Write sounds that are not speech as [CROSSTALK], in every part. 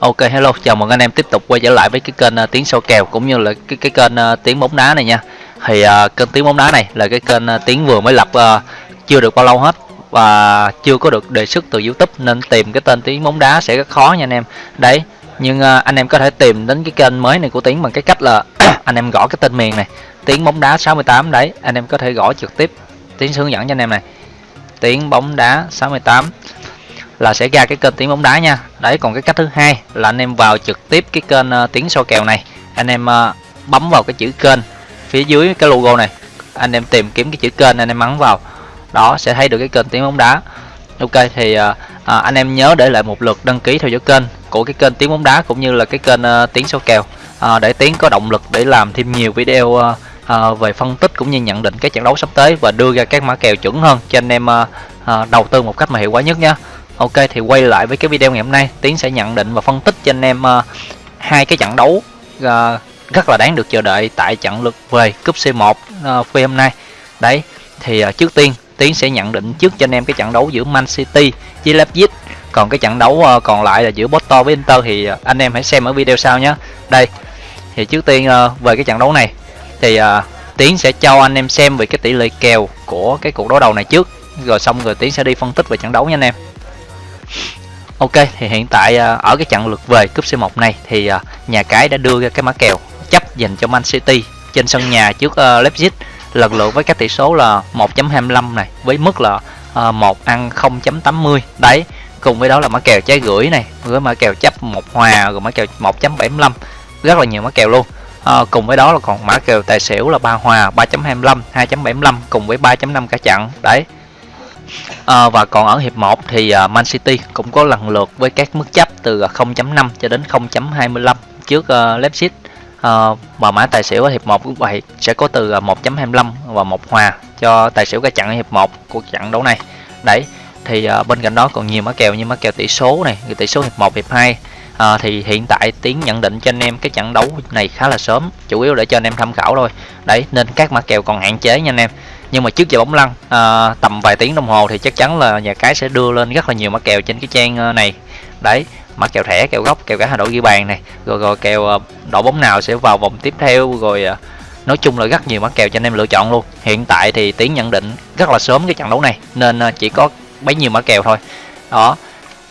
Ok hello, chào mừng anh em tiếp tục quay trở lại với cái kênh uh, tiếng sâu kèo cũng như là cái cái kênh uh, tiếng bóng đá này nha. Thì uh, kênh tiếng bóng đá này là cái kênh uh, tiếng vừa mới lập uh, chưa được bao lâu hết và chưa có được đề xuất từ YouTube nên tìm cái tên tiếng bóng đá sẽ rất khó nha anh em. Đấy, nhưng uh, anh em có thể tìm đến cái kênh mới này của tiếng bằng cái cách là [CLEARS THROAT] anh em gõ cái tên miền này, tiếng bóng đá 68 đấy, anh em có thể gõ trực tiếp tiếng hướng dẫn cho anh em này. Tiếng bóng đá 68 là sẽ ra cái kênh tiếng bóng đá nha. Đấy còn cái cách thứ hai là anh em vào trực tiếp cái kênh uh, tiếng soi kèo này. Anh em uh, bấm vào cái chữ kênh phía dưới cái logo này. Anh em tìm kiếm cái chữ kênh anh em bấm vào. Đó sẽ thấy được cái kênh tiếng bóng đá. Ok thì uh, anh em nhớ để lại một lượt đăng ký theo dõi kênh của cái kênh tiếng bóng đá cũng như là cái kênh uh, tiếng soi kèo. À, để tiếng có động lực để làm thêm nhiều video uh, uh, về phân tích cũng như nhận định cái trận đấu sắp tới và đưa ra các mã kèo chuẩn hơn cho anh em uh, uh, đầu tư một cách mà hiệu quả nhất nha. Ok thì quay lại với cái video ngày hôm nay. Tiến sẽ nhận định và phân tích cho anh em uh, hai cái trận đấu uh, rất là đáng được chờ đợi tại trận lượt về cúp C1 uh, phi hôm nay. Đấy thì uh, trước tiên Tiến sẽ nhận định trước cho anh em cái trận đấu giữa Man City với Leipzig. Còn cái trận đấu uh, còn lại là giữa Porto với Inter thì uh, anh em hãy xem ở video sau nhé. Đây thì trước tiên uh, về cái trận đấu này thì uh, Tiến sẽ cho anh em xem về cái tỷ lệ kèo của cái cuộc đối đầu này trước. Rồi xong rồi Tiến sẽ đi phân tích về trận đấu nha anh em. Ok thì hiện tại à, ở cái trận lượt về cúp C1 này thì à, nhà cái đã đưa ra cái mã kèo chấp dành cho Man City trên sân nhà trước uh, Leipzig lần lượt với các tỷ số là 1.25 này với mức là uh, 1 ăn 0.80 đấy cùng với đó là mã kèo trái gửi này với mã kèo chấp một hòa rồi mã kèo 1.75 rất là nhiều mã kèo luôn. À, cùng với đó là còn mã kèo tài xỉu là ba hòa 3.25 2.75 cùng với 3.5 cả chặn. Đấy à, và còn ở hiệp 1 thì ờ, Man City cũng có lần lượt với các mức chấp từ ờ, 0.5 cho đến 0.25 trước uh, Leipzig. À, và mã tài xỉu ở hiệp 1 cũng vậy sẽ có từ 1.25 và một hòa cho tài xỉu cái chặn ở hiệp 1 của trận đấu này. Đấy thì uh, bên cạnh đó còn nhiều mã kèo như mã kèo tỷ số này tỷ số hiệp 1 hiệp 2 à, thì hiện tại tiến nhận định cho anh em cái trận đấu này khá là sớm chủ yếu để cho anh em tham khảo thôi. Đấy nên các mã kèo còn hạn chế nha anh em nhưng mà trước giờ bóng lăn à, tầm vài tiếng đồng hồ thì chắc chắn là nhà cái sẽ đưa lên rất là nhiều mã kèo trên cái trang à, này. Đấy mã kèo thẻ kèo góc kèo cả hai đội ghi bàn này. Rồi rồi kèo à, đội bóng nào sẽ vào vòng tiếp theo rồi à, nói chung là rất nhiều mã kèo cho anh em lựa chọn luôn. Hiện tại thì tiến nhận định rất là sớm cái trận đấu này nên chỉ có bấy nhiêu mã kèo thôi. Đó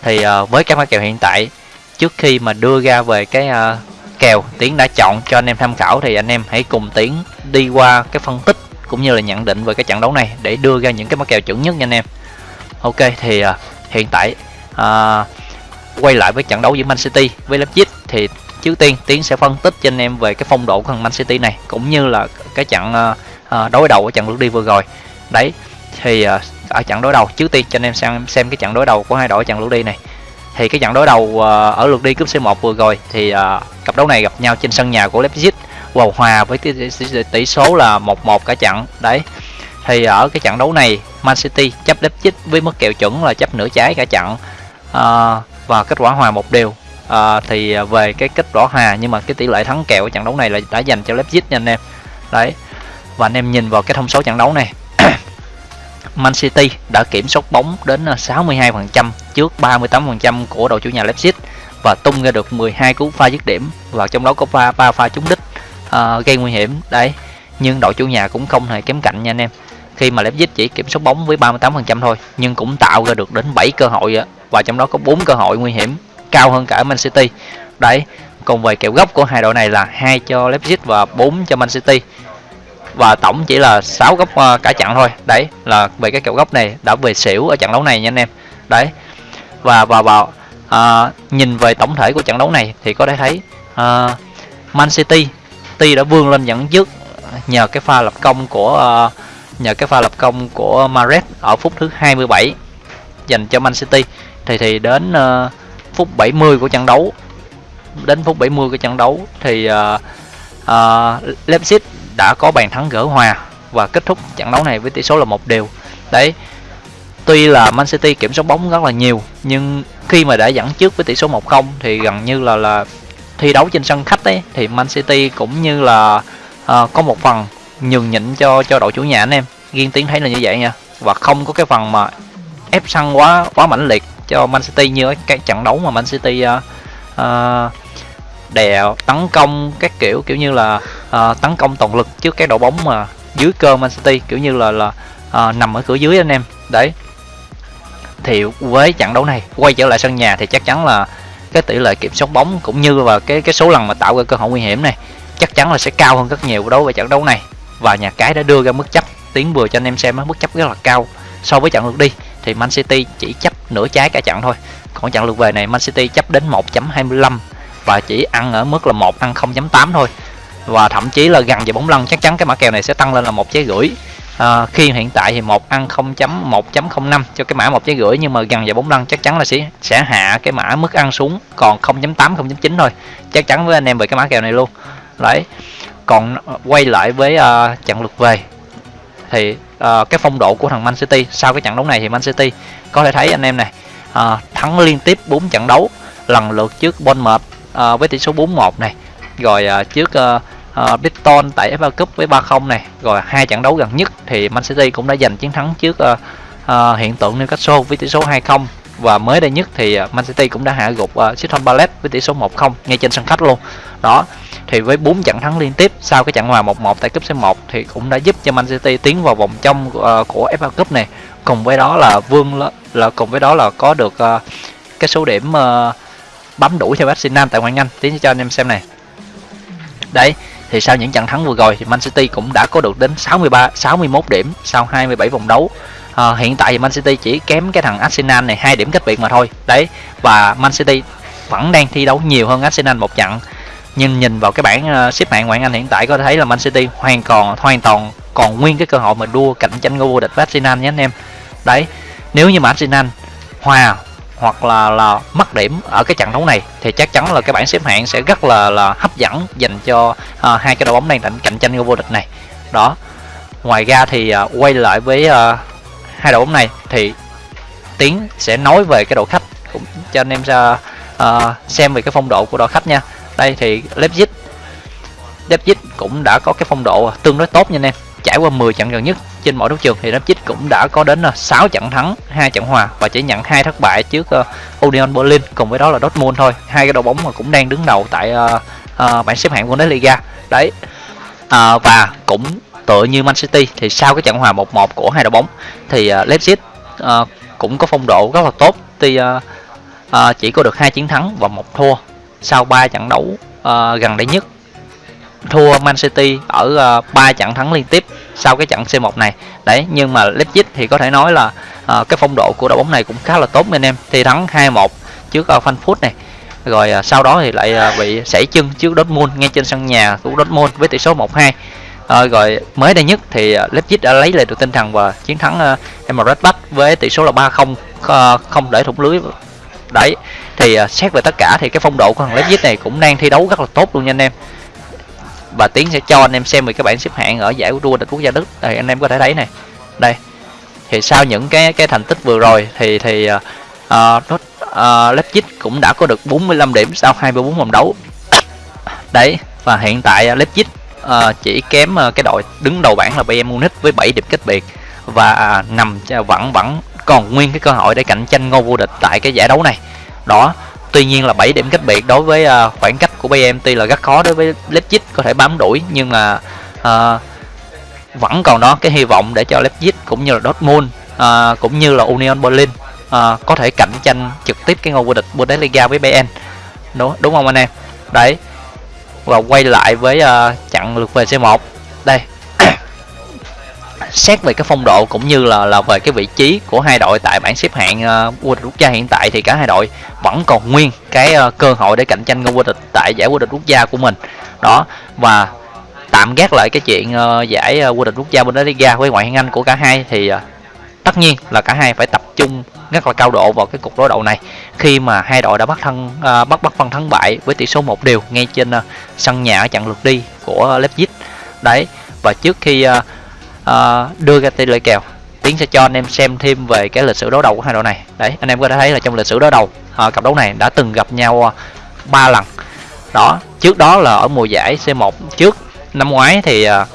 thì với các mã kèo hiện tại trước khi mà đưa ra về cái kèo tiến đã chọn cho anh em tham khảo thì anh em hãy cùng tiến đi qua cái phân tích cũng như là nhận định về cái trận đấu này để đưa ra những cái mã kèo chuẩn nhất nha anh em. Ok thì uh, hiện tại uh, quay lại với trận đấu giữa Man City với Leipzig thì trước tiên tiến sẽ phân tích cho anh em về cái phong độ của thằng Man City này cũng như là cái trận uh, uh, đối đầu ở trận lượt đi vừa rồi. Đấy thì uh, ở trận đối đầu trước tiên cho anh em xem xem cái trận đối đầu của hai đội trận lượt đi này. Thì cái trận đối đầu uh, ở lượt đi cúp C1 vừa rồi thì uh, cặp đấu này gặp nhau trên sân nhà của Leipzig vào hòa với cái tỷ số là 1-1 cả trận. Đấy. Thì ở cái trận đấu này Man City chấp Leipzig với mức kèo chuẩn là chấp nửa trái cả trận. À, và kết quả hòa một đều. À, thì về cái kết quả hòa nhưng mà cái tỷ lệ thắng kèo ở trận đấu này là đã dành cho Leipzig nha anh em. Đấy. Và anh em nhìn vào cái thông số trận đấu này. [COUGHS] Man City đã kiểm soát bóng đến 62% trước 38% của đội chủ nhà Leipzig và tung ra được 12 cú pha dứt điểm. Và trong đó có pha ba pha trúng đích uh, gây nguy hiểm. Đấy nhưng đội chủ nhà cũng không hề kém cạnh nha anh em. Khi mà Leipzig chỉ kiểm soát bóng với 38% thôi nhưng cũng tạo ra được đến 7 cơ hội và trong đó có 4 cơ hội nguy hiểm cao hơn cả Man City. Đấy còn về kèo góc của hai đội này là hai cho Leipzig và 4 cho Man City. Và tổng chỉ là 6 góc ờ, cả trận thôi. Đấy là về cái kèo góc này đã về xỉu ở trận đấu này nha anh em. Đấy và và vào à, ờ, nhìn về tổng thể của trận đấu này thì có thể thấy à, Man City City đã vươn lên dẫn trước nhờ cái pha lập công của uh, nhờ cái pha lập công của Mares ở phút thứ 27 dành cho Man City. Thì thì đến uh, phút 70 của trận đấu đến phút 70 của trận đấu thì uh, uh, Leipzig đã có bàn thắng gỡ hòa và kết thúc trận đấu này với tỷ số là một đều. Đấy tuy là Man City kiểm soát bóng rất là nhiều nhưng khi mà đã dẫn trước với tỷ số 1-0 thì gần như là là thi đấu trên sân khách ấy thì Man City cũng như là uh, có một phần nhường nhịn cho cho đội chủ nhà anh em. Riêng tiến thấy là như vậy nha. Và không có cái phần mà ép sân quá quá mãnh liệt cho Man City như cái trận đấu mà Man City uh, uh, đè tấn công các kiểu kiểu như là uh, tấn công toàn lực trước cái đội bóng mà dưới cơ Man City kiểu như là là uh, nằm ở cửa dưới anh em. Đấy. Thì với trận đấu này quay trở lại sân nhà thì chắc chắn là cái tỷ lệ kiểm soát bóng cũng như và cái cái số lần mà tạo ra cơ hội nguy hiểm này, chắc chắn là sẽ cao hơn rất nhiều đối với trận đấu này. Và nhà cái đã đưa ra mức chấp tiến vừa cho anh em xem mức chấp rất là cao so với trận lượt đi. Thì Man City chỉ chấp nửa trái cả trận thôi. Còn trận lượt về này, Man City chấp đến 1.25 và chỉ ăn ở mức là một ăn 0.8 thôi. Và thậm chí là gần về bóng lăn chắc chắn cái mã kèo này sẽ tăng lên là một trái rưỡi à, khi hiện tại thì một ăn 0.1.05 cho cái mã một trái rưỡi nhưng mà gần vào bóng lăn chắc chắn là sẽ sẽ hạ cái mã mức ăn xuống còn 0.8 0.9 thôi. Chắc chắn với anh em về cái mã kèo này luôn. Đấy. Còn ờ, quay lại với ờ, uh, trận lượt về thì uh, cái phong độ của thằng Man City sau cái trận đấu này thì Man City có thể thấy anh em này uh, thắng liên tiếp 4 trận đấu lần lượt trước Bournemouth uh, với tỷ số 4-1 này. Rồi uh, trước uh, Ờ, uh, Brighton tại FA Cup với 3-0 này rồi hai trận đấu gần nhất thì Man City cũng đã giành chiến thắng trước uh, uh, hiện tượng Newcastle với tỷ số 2-0 và mới đây nhất thì Man City cũng đã hạ gục uh, Crystal Palace với tỷ số 1-0 ngay trên sân khách luôn. Đó thì với 4 trận thắng liên tiếp sau cái trận hòa 1-1 tại cúp C1 thì cũng đã giúp cho Man City tiến vào vòng trong uh, của FA Cup này. Cùng với đó là vương là, là cùng với đó là có được uh, cái số điểm uh, bấm đủ theo Arsenal tại ngoại Anh. Tiến cho anh em xem này. Đấy thì sau những trận thắng vừa rồi thì Man City cũng đã có được đến 63 61 điểm sau 27 vòng đấu. À, hiện tại thì Man City chỉ kém cái thằng Arsenal này hai điểm cách biệt mà thôi. Đấy và Man City vẫn đang thi đấu nhiều hơn Arsenal một trận. Nhưng nhìn vào cái bảng ờ, xếp hạng ngoại Anh hiện tại có thể thấy là Man City hoàn còn hoàn toàn còn nguyên cái cơ hội mà đua cạnh tranh ngôi vô địch với Arsenal nhé anh em. Đấy nếu như mà Arsenal hòa hoặc là là mất điểm ở cái trận đấu này thì chắc chắn là cái bảng xếp hạng sẽ rất là là hấp dẫn dành cho uh, hai cái đội bóng đang cạnh cạnh tranh ngôi vô địch này. Đó. Ngoài ra thì uh, quay lại với uh, hai đội bóng này thì tiến sẽ nói về cái đội khách cũng cho anh em ra uh, xem về cái phong độ của đội khách nha. Đây thì Leipzig Leipzig cũng đã có cái phong độ tương đối tốt nha anh em trải qua 10 trận gần nhất trên mọi đấu trường thì Leipzig cũng đã có đến ờ, 6 trận thắng, hai trận hòa và chỉ nhận hai thất bại trước uh, Union Berlin cùng với đó là Dortmund thôi. Hai cái đội bóng mà cũng đang đứng đầu tại uh, uh, bảng xếp hạng Bundesliga. Đấy. Uh, và cũng tựa như Man City thì sau cái trận hòa 1-1 của hai đội bóng thì uh, Leipzig uh, cũng có phong độ rất là tốt. Tuy uh, uh, chỉ có được hai chiến thắng và một thua sau 3 trận đấu uh, gần đây nhất thua Man City ở ờ, uh, 3 trận thắng liên tiếp sau cái trận C1 này. Đấy nhưng mà Leipzig thì có thể nói là uh, cái phong độ của đội bóng này cũng khá là tốt anh em. Thì thắng 2-1 trước uh, Frankfurt này. Rồi uh, sau đó thì lại uh, bị sảy chân trước Dortmund ngay trên sân nhà của Dortmund với tỷ số 1-2 uh, rồi mới đây nhất thì uh, Leipzig đã lấy lại được tinh thần và chiến thắng uh, Emirates với tỷ số là 3-0 uh, không để thủng lưới. Đấy thì uh, xét về tất cả thì cái phong độ của thằng Leipzig này cũng đang thi đấu rất là tốt luôn nha anh em và tiến sẽ cho anh em xem về cái bảng xếp hạng ở giải đua địch quốc gia đức. Đây anh em có thể thấy này. Đây. Thì sau những cái cái thành tích vừa rồi thì thì uh, uh, Leipzig cũng đã có được 45 điểm sau 24 vòng đấu. [COUGHS] Đấy và hiện tại uh, Leipzig uh, chỉ kém uh, cái đội đứng đầu bảng là Bayern Munich với 7 điểm cách biệt. Và uh, nằm vẫn vẫn còn nguyên cái cơ hội để cạnh tranh ngôi vô địch tại cái giải đấu này. Đó Tuy nhiên là 7 điểm cách biệt đối với uh, khoảng cách của BMT là rất khó đối với Leipzig có thể bám đuổi nhưng mà uh, vẫn còn đó cái hy vọng để cho Leipzig cũng như là Dortmund uh, cũng như là Union Berlin uh, có thể cạnh tranh trực tiếp cái ngôi vô địch Bundesliga với Bayern đúng đúng không anh em? Đấy và quay lại với uh, trận lượt về C1 đây xét về cái phong độ cũng như là là về cái vị trí của hai đội tại bảng xếp hạng uh, vô địch quốc gia hiện tại thì cả hai đội vẫn còn nguyên cái uh, cơ hội để cạnh tranh ngôi vô địch tại giải vô địch quốc gia của mình. Đó và tạm gác lại cái chuyện uh, giải uh, vô địch quốc gia Bundesliga với ngoại hạng Anh của cả hai thì uh, tất nhiên là cả hai phải tập trung rất là cao độ vào cái cuộc đối đầu này. Khi mà hai đội đã bắt thân uh, bắt bắt phân thắng bại với tỷ số một đều ngay trên uh, sân nhà ở trận lượt đi của Leipzig. Đấy và trước khi uh, uh, đưa ra tỷ lệ kèo tiến sẽ cho anh em xem thêm về cái lịch sử đấu đầu của hai đội này. Đấy anh em có thể thấy là trong lịch sử đấu đầu uh, cặp đấu này đã từng gặp nhau ờ, ba uh, lần. Đó trước đó là ở mùa giải C1 trước năm ngoái thì uh,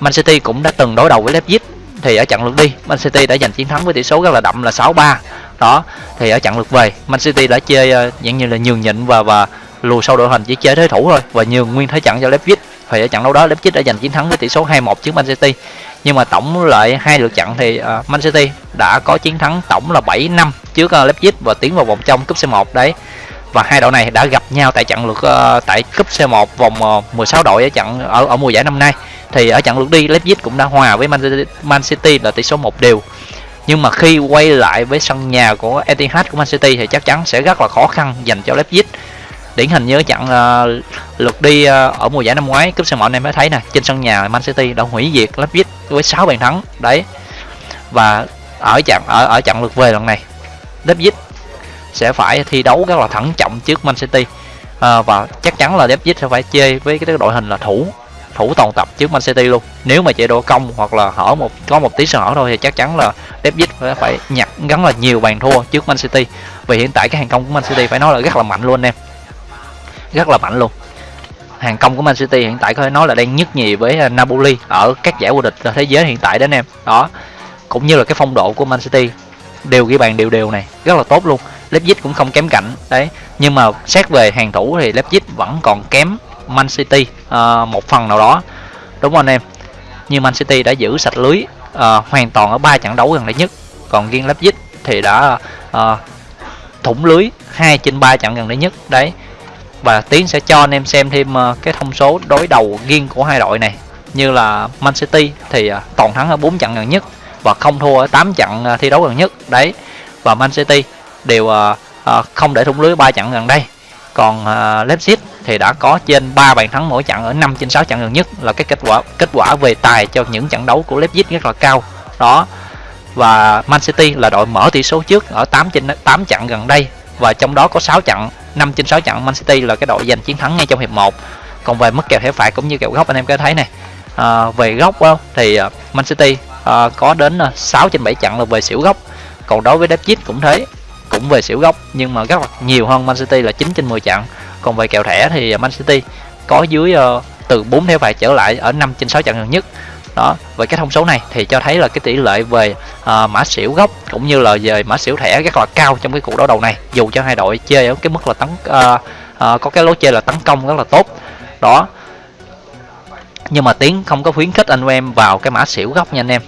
Man City cũng đã từng đối đầu với Leipzig thì ở trận lượt đi Man City đã giành chiến thắng với tỷ số rất là đậm là 6-3 đó thì ở trận lượt về Man City đã chơi uh, dạng như là nhường nhịn và và lùi sâu đội hình chỉ chơi thế thủ thôi và nhường nguyên thế trận cho Leipzig. Thì ở trận đấu đó Leipzig đã giành chiến thắng với tỷ số 2-1 trước Man City nhưng mà tổng lại hai lượt trận thì uh, Man City đã có chiến thắng tổng là 7 năm trước uh, Leipzig và tiến vào vòng trong cúp C1 đấy. Và hai đội này đã gặp nhau tại trận lượt uh, tại cúp C1 vòng uh, 16 đội ở trận ở ở mùa giải năm nay. Thì ở trận lượt đi Leipzig cũng đã hòa với Man City, Man City là tỷ số một đều. Nhưng mà khi quay lại với sân nhà của Etihad của Man City thì chắc chắn sẽ rất là khó khăn dành cho Leipzig. Điển hình như trận uh, lượt đi uh, ở mùa giải năm ngoái cúp C1 này mới thấy nè trên sân nhà Man City đã hủy diệt Leipzig với 6 bàn thắng đấy. Và ở trận ở ở trận lượt về lần này Leipzig sẽ phải thi đấu rất là thận trọng trước Man City. À, và chắc chắn là Leipzig sẽ phải chơi với cái đội hình là thủ thủ toàn tập trước Man City luôn. Nếu mà chạy độ công hoặc là hở một có một tí sơ hở thôi thì chắc chắn là Leipzig phải phải nhặt gắn là nhiều bàn thua trước Man City. Vì hiện tại cái hàng công của Man City phải nói là rất là mạnh luôn em. Rất là mạnh luôn hàng công của Man City hiện tại có thể nói là đang nhất nhì với à, Napoli ở các giải vô địch thế giới hiện tại đó anh em. Đó cũng như là cái phong độ của Man City đều ghi bàn đều đều này rất là tốt luôn. Leipzig cũng không kém cạnh đấy. Nhưng mà xét về hàng thủ thì Leipzig vẫn còn kém Man City uh, một phần nào đó. Đúng không anh em? Như Man City đã giữ sạch lưới uh, hoàn toàn ở ba trận đấu gần đây nhất. Còn riêng Leipzig thì đã uh, thủng lưới hai trên ba trận gần đây nhất đấy và tiến sẽ cho anh em xem thêm ờ, cái thông số đối đầu riêng của hai đội này. Như là Man City thì ờ, toàn thắng ở 4 trận gần nhất và không thua ở 8 trận ờ, thi đấu gần nhất. Đấy, và Man City đều không để thủng lưới 3 trận gần đây. Còn Leipzig thì đã có trên 3 bàn thắng mỗi trận ở 5 trên 6 trận gần nhất, là cái kết quả kết quả về tài cho những trận đấu của Leipzig rất là cao. Đó, và Man City là đội mở tỷ số trước ở 8 trên 8 trận gần đây và trong đó có 6 trận 5 trên 6 trận Man City là cái đội giành chiến thắng ngay trong hiệp 1 còn về mức kèo thẻ phạt cũng như kèo góc anh em có thấy này. À, về góc đó, thì à, Man City à, có đến à, 6 trên 7 trận là về xỉu góc còn đối với Leipzig cũng thế cũng về xỉu góc nhưng mà rất là nhiều hơn Man City là 9 trên 10 trận. Còn về kèo thẻ thì Man City có dưới uh, từ 4 thẻ phạt trở lại ở 5 trên 6 trận gần nhất đó về cái thông số này thì cho thấy là cái tỷ lệ về uh, mã xỉu gốc cũng như là về mã xỉu thẻ rất là cao trong cái cuộc đấu đầu này. Dù cho hai đội chơi ở cái mức là tấn uh, uh, có cái lối chơi là tấn công rất là tốt. Đó. Nhưng mà tiến không có khuyến khích anh em vào cái mã xỉu gốc nha anh em.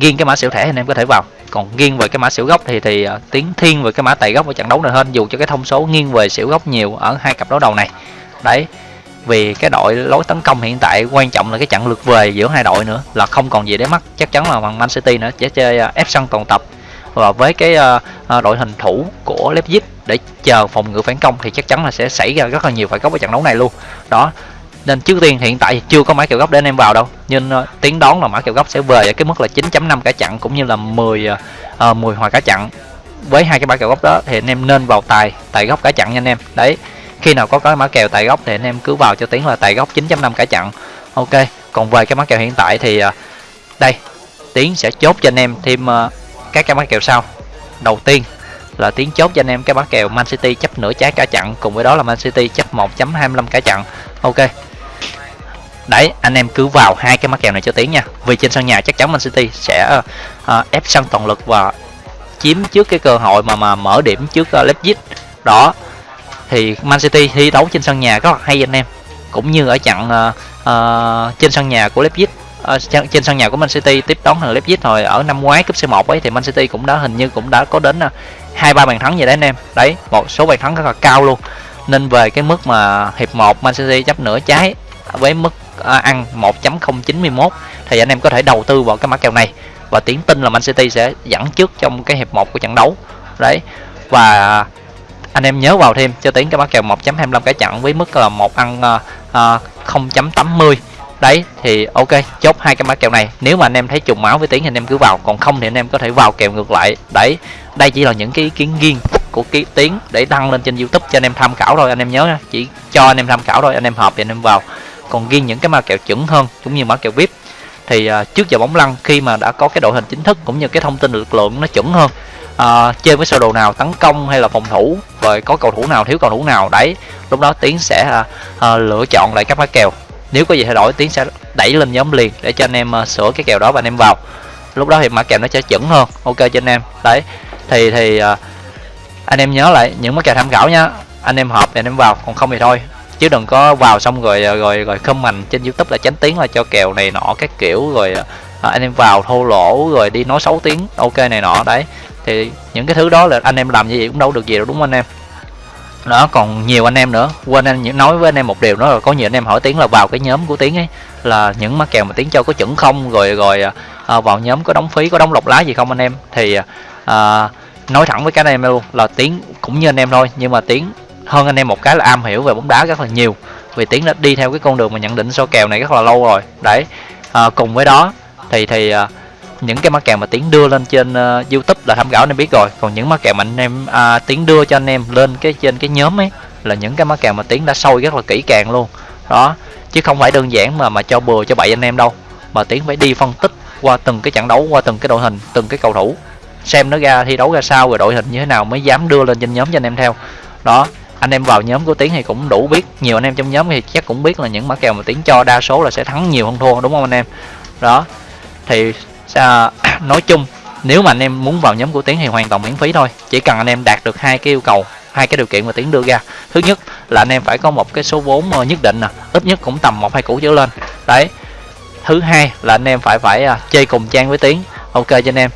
Riêng cái mã xỉu thẻ anh em có thể vào. Còn nghiêng về cái mã xỉu gốc thì thì uh, tiến thiên về cái mã tài gốc ở trận đấu này hơn dù cho cái thông số nghiêng về xỉu gốc nhiều ở hai cặp đấu đầu này. Đấy vì cái đội lối tấn công hiện tại quan trọng là cái trận lượt về giữa hai đội nữa là không còn gì để mất chắc chắn là bằng Man City nữa sẽ chơi à, ép sân toàn tập. Và với cái à, à, đội hình thủ của Leipzig để chờ phòng ngự phản công thì chắc chắn là sẽ xảy ra rất là nhiều phải góc ở trận đấu này luôn. Đó nên trước tiên hiện tại chưa có mã kèo góc để anh em vào đâu nhưng uh, tiến đón là mã kèo góc sẽ về ở cái mức là 9.5 cả chặn cũng như là 10 uh, 10 hòa cả chặn với hai cái mã kèo góc đó thì anh em nên vào tài tài góc cả chặn nha anh em. Đấy khi nào có cái mã kèo tại góc thì anh em cứ vào cho tiến là tại góc 9.5 cả chặn ok còn về cái mã kèo hiện tại thì à, đây tiến sẽ chốt cho anh em thêm à, các cái mã kèo sau. Đầu tiên là tiến chốt cho anh em cái mã kèo Man City chấp nửa trái cả chặn cùng với đó là Man City chấp 1.25 cả chặn ok. Đấy anh em cứ vào hai cái mã kèo này cho tiến nha. Vì trên sân nhà chắc chắn Man City sẽ uh, ép sân toàn lực và chiếm trước cái cơ hội mà mà mở điểm trước uh, Leipzig. Đó thì Man City thi đấu trên sân nhà rất là hay anh em. Cũng như ở trận uh, uh, trên sân nhà của Leipzig. Uh, trên sân nhà của Man City tiếp đón thằng Leipzig rồi. Ở năm ngoái cúp C1 ấy thì Man City cũng đã hình như cũng đã có đến hai uh, ba bàn thắng vậy đấy anh em. Đấy một số bàn thắng rất là cao luôn. Nên về cái mức mà hiệp 1 Man City chấp nửa trái với mức uh, ăn 1.091 thì anh em có thể đầu tư vào cái mã kèo này. Và tiến tin là Man City sẽ dẫn trước trong cái hiệp 1 của trận đấu. Đấy và anh em nhớ vào thêm cho tiến cái mã kèo 1.25 cái chặn với mức là một ăn uh, uh, 0.80 đấy thì ok chốt hai cái mã kèo này. Nếu mà anh em thấy trùng máu với tiếng thì anh em cứ vào còn không thì anh em có thể vào kèo ngược lại. Đấy đây chỉ là những cái ý kiến riêng của cái tiếng để đăng lên trên youtube cho anh em tham khảo thôi. Anh em nhớ nha chỉ cho anh em tham khảo thôi anh em hợp thì anh em vào. Còn riêng những cái mã kèo chuẩn hơn cũng như mã kèo vip thì uh, trước giờ bóng lăn khi mà đã có cái đội hình chính thức cũng như cái thông tin lực lượng nó chuẩn hơn uh, chơi với sơ đồ nào tấn công hay là phòng thủ rồi có cầu thủ nào thiếu cầu thủ nào đấy. Lúc đó tiến sẽ uh, uh, lựa chọn lại các mã kèo. Nếu có gì thay đổi tiến sẽ đẩy lên nhóm liền để cho anh em uh, sửa cái kèo đó và anh em vào. Lúc đó thì mã kèo nó sẽ chuẩn hơn. Ok cho anh em. Đấy. Thì thì uh, anh em nhớ lại những mã kèo tham khảo nha anh em hợp thì anh em vào còn không thì thôi. Chứ đừng có vào xong rồi rồi rồi comment trên youtube là tránh tiếng là cho kèo này nọ các kiểu rồi à, anh em vào thô lỗ rồi đi nói xấu tiếng ok này nọ đấy thì những cái thứ đó là anh em làm như vậy cũng đâu được gì đâu đúng không anh em? Đó còn nhiều anh em nữa. Quên anh nói với anh em một điều nữa là có nhiều anh em hỏi tiếng là vào cái nhóm của tiếng ấy là những má kèo mà tiếng cho có chuẩn không rồi rồi à, à, vào nhóm có đóng phí có đóng lọc lá gì không anh em? Thì à, à nói thẳng với cái anh em luôn là tiếng cũng như anh em thôi nhưng mà tiếng hơn anh em một cái là am hiểu về bóng đá rất là nhiều. Vì tiếng đã đi theo cái con đường mà nhận định so kèo này rất là lâu rồi. Đấy à, cùng với đó thì thì à, những cái mã kèo mà tiến đưa lên trên uh, youtube là tham khảo anh em biết rồi. Còn những mã kèo mà anh em à, tiến đưa cho anh em lên cái trên cái nhóm ấy là những cái mã kèo mà tiến đã sôi rất là kỹ càng luôn. Đó chứ không phải đơn giản mà mà cho bừa cho bậy anh em đâu. Mà tiến phải đi phân tích qua từng cái trận đấu qua từng cái đội hình từng cái cầu thủ. Xem nó ra thi đấu ra sao rồi đội hình như thế nào mới dám đưa lên trên nhóm cho anh em theo. Đó anh em vào nhóm của tiến thì cũng đủ biết. Nhiều anh em trong nhóm thì chắc cũng biết là những mã kèo mà tiến cho đa số là sẽ thắng nhiều hơn thua đúng không anh em? Đó thì à, [CLEARS THROAT] nói chung nếu mà anh em muốn vào nhóm của tiến thì hoàn toàn miễn phí thôi. Chỉ cần anh em đạt được hai cái yêu cầu hai cái điều kiện mà tiến đưa ra. Thứ nhất là anh em phải có một cái số vốn ờ, nhất định nè ít nhất cũng tầm một hai củ trở lên. Đấy. Thứ hai là anh em phải phải uh, chơi cùng trang với tiến. Ok cho anh em.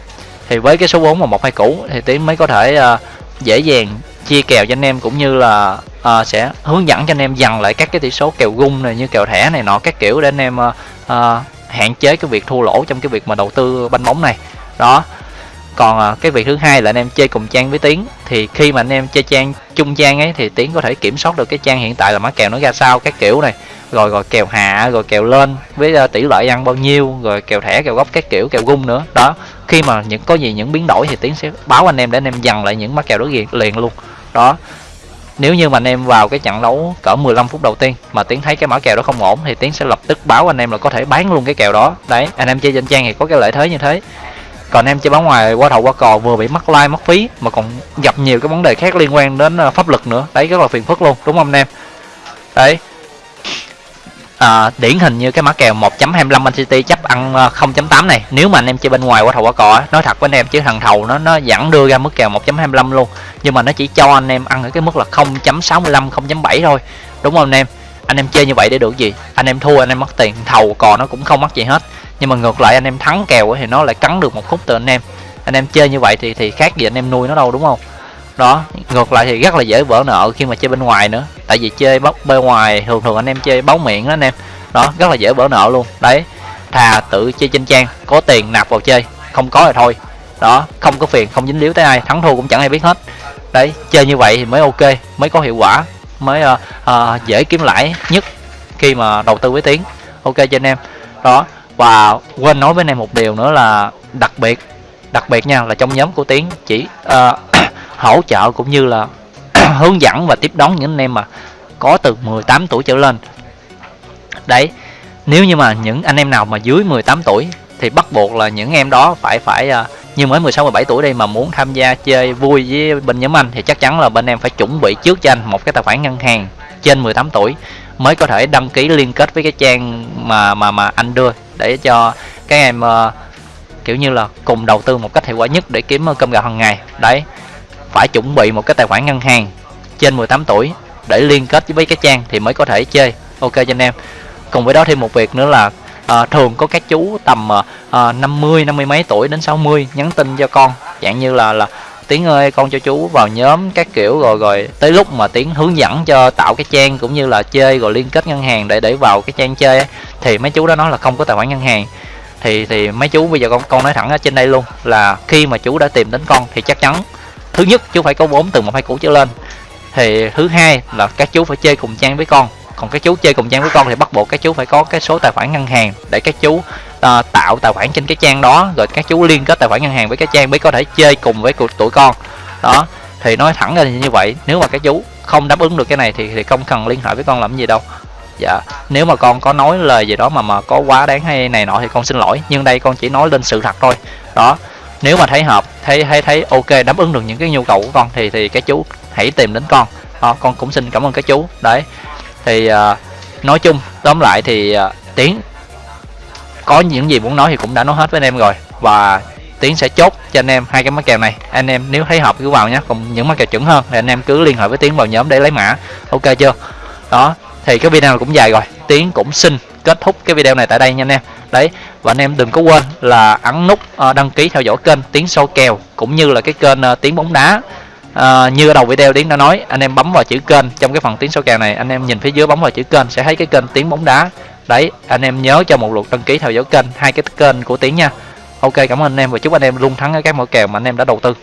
Thì với cái số vốn mà một hai củ thì tiến mới có thể uh, dễ dàng chia kèo cho anh em cũng như là uh, sẽ hướng dẫn cho anh em dần lại các cái tỷ số kèo gung này như kèo thẻ này nọ các kiểu để anh em uh, uh, hạn chế cái việc thua lỗ trong cái việc mà đầu tư banh bóng này. Đó. Còn à, cái việc thứ hai là anh em chơi cùng trang với tiến. Thì khi mà anh em chơi trang chung trang ấy thì tiến có thể kiểm soát được cái trang hiện tại là mã kèo nó ra sao các kiểu này. Rồi rồi kèo hạ rồi kèo lên với à, tỷ lệ ăn bao nhiêu rồi kèo thẻ kèo góc các kiểu kèo gung nữa. Đó. Khi mà những có gì những biến đổi thì tiến sẽ báo anh em để anh em dằn lại những mã kèo đó liền, liền luôn. Đó nếu như mà anh em vào cái trận đấu cỡ 15 phút đầu tiên mà tiến thấy cái mã kèo đó không ổn thì tiến sẽ lập tức báo anh em là có thể bán luôn cái kèo đó. Đấy, anh em chơi trên trang thì có cái lợi thế như thế. Còn em chơi bóng ngoài, qua thầu qua cò vừa bị mất like mất phí mà còn gặp nhiều cái vấn đề khác liên quan đến à, pháp luật nữa. Đấy, rất là phiền phức luôn, đúng không anh em? Đấy à, điển hình như cái mã kèo 1.25 Man City chấp ăn ờ, 0.8 này. Nếu mà anh em chơi bên ngoài qua thầu qua cò nói thật với anh em chứ thằng thầu nó nó vẫn đưa ra mức kèo 1.25 luôn. Nhưng mà nó chỉ cho anh em ăn ở cái mức là 0.65 0.7 thôi. Đúng không anh em? Anh em chơi như vậy để được gì? Anh em thua anh em mất tiền. Thầu cò nó cũng không mất gì hết. Nhưng mà ngược lại anh em thắng kèo thì nó lại cắn được một khúc từ anh em. Anh em chơi như vậy thì thì khác gì anh em nuôi nó đâu đúng không? Đó ngược lại thì rất là dễ vỡ nợ khi mà chơi bên ngoài nữa. Tại vì chơi bóc bên ngoài thường thường anh em chơi báo miệng đó anh em. Đó rất là dễ vỡ nợ luôn. Đấy thà tự chơi trên trang có tiền nạp vào chơi. Không có thì thôi. Đó không có phiền không dính líu tới ai. Thắng thua cũng chẳng ai biết hết. Đấy chơi như vậy thì mới ok mới có hiệu quả mới uh, uh, dễ kiếm lãi nhất khi mà đầu tư với tiếng ok cho anh em. Đó và quên nói với anh em một điều nữa là đặc biệt đặc biệt nha là trong nhóm của tiến chỉ uh, hỗ trợ cũng như là [CLEARS THROAT] hướng dẫn và tiếp đón những anh em mà có từ 18 tuổi trở lên. Đấy nếu như mà những anh em nào mà dưới 18 tuổi thì bắt buộc là những em đó phải phải à, như mới 16 17 tuổi đây mà muốn tham gia chơi vui với bên nhóm anh thì chắc chắn là bên em phải chuẩn bị trước cho anh một cái tài khoản ngân hàng trên 18 tuổi mới có thể đăng ký liên kết với cái trang mà mà mà anh đưa để cho các em uh, kiểu như là cùng đầu tư một cách hiệu quả nhất để kiếm cơm gạo hàng ngày. Đấy phải chuẩn bị một cái tài khoản ngân hàng trên 18 tuổi để liên kết với cái trang thì mới có thể chơi. Ok cho anh em. Cùng với đó thêm một việc nữa là à, thường có các chú tầm à, 50 50 mấy tuổi đến 60 nhắn tin cho con. Dạng như là là tiếng ơi con cho chú vào nhóm các kiểu rồi rồi tới lúc mà tiếng hướng dẫn cho tạo cái trang cũng như là chơi rồi liên kết ngân hàng để để vào cái trang chơi ấy, thì mấy chú đó nói là không có tài khoản ngân hàng. Thì thì mấy chú bây giờ con con nói thẳng ở trên đây luôn là khi mà chú đã tìm đến con thì chắc chắn thứ nhất chú phải có vốn từ một hai củ trở lên. Thì thứ hai là các chú phải chơi cùng trang với con. Còn các chú chơi cùng trang với con thì bắt buộc các chú phải có cái số tài khoản ngân hàng để các chú uh, tạo tài khoản trên cái trang đó. Rồi các chú liên kết tài khoản ngân hàng với cái trang mới có thể chơi cùng với tụi con. Đó thì nói thẳng ra như vậy. Nếu mà các chú không đáp ứng được cái này thì thì không cần liên hệ với con làm gì đâu. Dạ nếu mà con có nói lời gì đó mà mà có quá đáng hay này nọ thì con xin lỗi. Nhưng đây con chỉ nói lên sự thật thôi. Đó nếu mà thấy hợp thấy thấy thấy ok đáp ứng được những cái nhu cầu của con thì thì các chú hãy tìm đến con. Đó, con cũng xin cảm ơn các chú. Đấy. Thì uh, nói chung tóm lại thì uh, tiến có những gì muốn nói thì cũng đã nói hết với anh em rồi. Và tiến sẽ chốt cho anh em hai cái mã kèo này. Anh em nếu thấy hợp cứ vào nhé. Còn những mã kèo chuẩn hơn thì anh em cứ liên hệ với tiến vào nhóm để lấy mã. Ok chưa? Đó. Thì cái video này cũng dài rồi. Tiến cũng xin kết thúc cái video này tại đây nha anh em. Đấy và anh em đừng có quên là ấn nút ờ, đăng ký theo dõi kênh tiến sâu kèo cũng như là cái kênh ờ, tiếng tiến bóng đá. À, như ở đầu video tiến đã nói anh em bấm vào chữ kênh trong cái phần tiến sâu kèo này anh em nhìn phía dưới bấm vào chữ kênh sẽ thấy cái kênh tiến bóng đá. Đấy anh em nhớ cho một lượt đăng ký theo dõi kênh hai cái kênh của tiến nha. Ok cảm ơn anh em và chúc anh em luôn thắng ở các mẫu kèo mà anh em đã đầu tư.